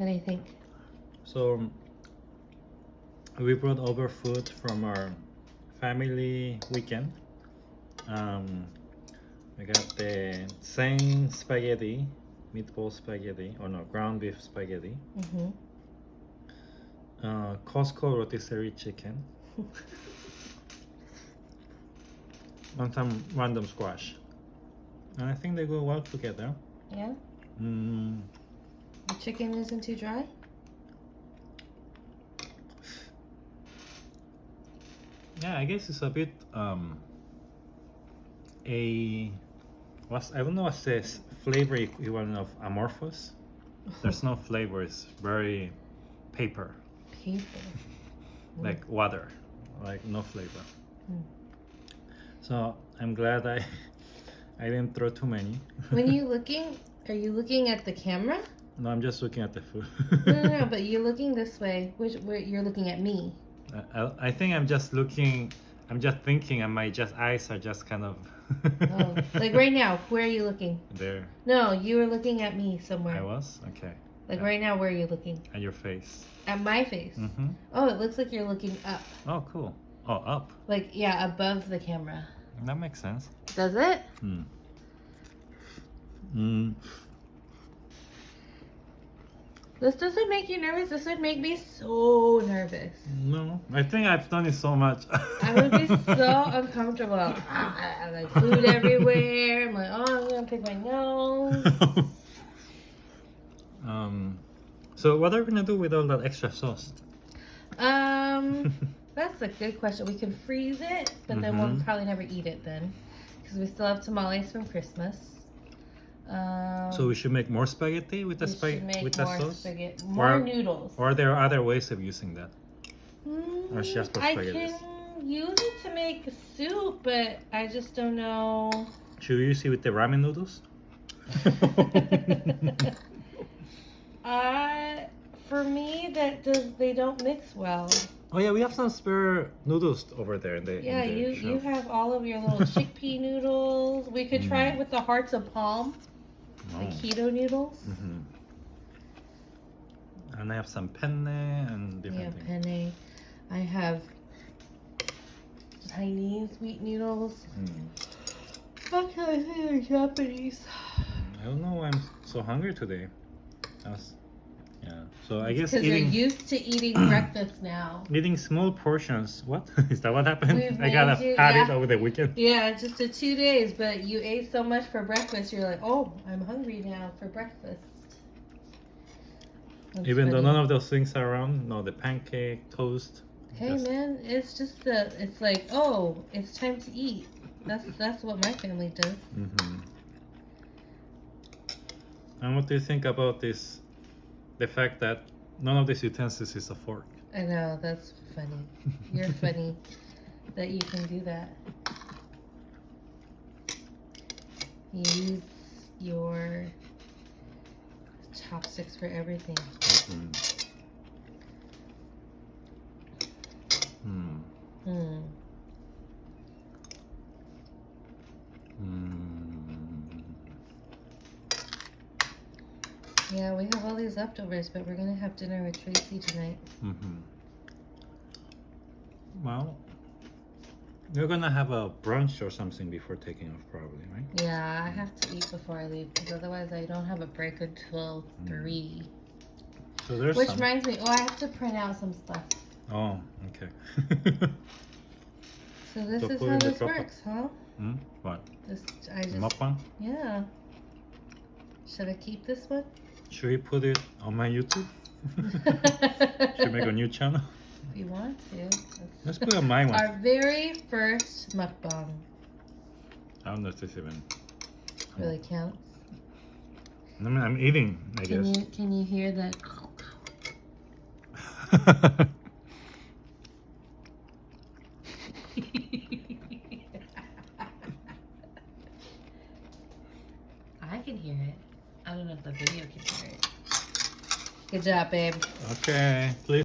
What do you think? So we brought over food from our family weekend. Um, we got the same spaghetti, meatball spaghetti, or no, ground beef spaghetti. Mm-hmm. Uh, Costco rotisserie chicken. and some random squash. And I think they go well together. Yeah? Mm, The chicken isn't too dry? yeah, I guess it's a bit um a what's I don't know what's this flavor equivalent of amorphous. There's no flavor. It's very paper, Paper. like water, like no flavor. Mm. So I'm glad I I didn't throw too many. when you looking, are you looking at the camera? No, I'm just looking at the food. No, no, no, but you're looking this way. Which where you're looking at me. I, I- I think I'm just looking. I'm just thinking, and my just eyes are just kind of Oh, like right now, where are you looking? there. No, you were looking at me somewhere. I was okay. Like yeah. right now, where are you looking? At your face. At my face. Mm-hmm. Oh, it looks like you're looking up. Oh, cool. Oh, up. Like yeah, above the camera. That makes sense. Does it? Hmm. Mm. This doesn't make you nervous. This would make me so nervous. No, I think I've done it so much. I would be so uncomfortable. I like food everywhere. I'm like, oh, I'm gonna pick my nose. um, so what are we gonna do with all that extra sauce? Um, that's a good question. We can freeze it, but then we'll Mhm. probably never eat it then, because we still have tamales from Christmas. Um, so we should make more spaghetti with the spaghetti with the sauce, spaghetti, more Or- noodles. or are there other ways of using that? Mm, or just for I can use it to make soup, but I just don't know. Should we use it with the ramen noodles? Uh, for me, that does they don't mix well. oh yeah, we have some spare noodles over there in the in Yeah, the you you have all of your little chickpea noodles. We could try Mm. it with the hearts of palm, the Oh. keto noodles. Mhm. And I have some penne and Yeah, different things. penne. I have Chinese wheat noodles. Mm. How can I say they're Japanese? I don't know why I'm so hungry today. I was, yeah. So I guess Because you're eating used to eating breakfast now. eating small portions. What is that? What happened? We've I got a made you- had it yeah. over the weekend. Yeah, just the two days, but you ate so much for breakfast. You're like, oh, I'm hungry now for breakfast. That's Even though none of those things are around. No, the pancake, toast. Hey just- man, it's just the it's like, oh, it's time to eat. That's that's what my family does. Mhm. And what do you think about this? The fact that none of these utensils is a fork. I know, that's funny. You're funny that you can do that. Use your chopsticks for everything. Mhm. Hmm. Hmm. Hmm. Yeah, we have all these leftovers, but we're gonna have dinner with Tracy tonight. Mm-hmm. Well, you're gonna have a brunch or something before taking off, probably, right? Yeah, I have to eat before I leave because otherwise I don't have a break until Mm. three. So there's Which some. reminds me, oh, I have to print out some stuff. Oh, okay. So this So is how this works, huh? hmm? What? This I just Mukbang? yeah. Should I keep this one? Should we put it on my YouTube? Should we make a new channel? if you want to. That's Let's put it on my one. Our very first mukbang I don't know if this even. really counts. I mean, I'm eating, I Can guess. you can you hear that? I can hear it. I don't know if the video can hear it. Good job, babe. okay, please.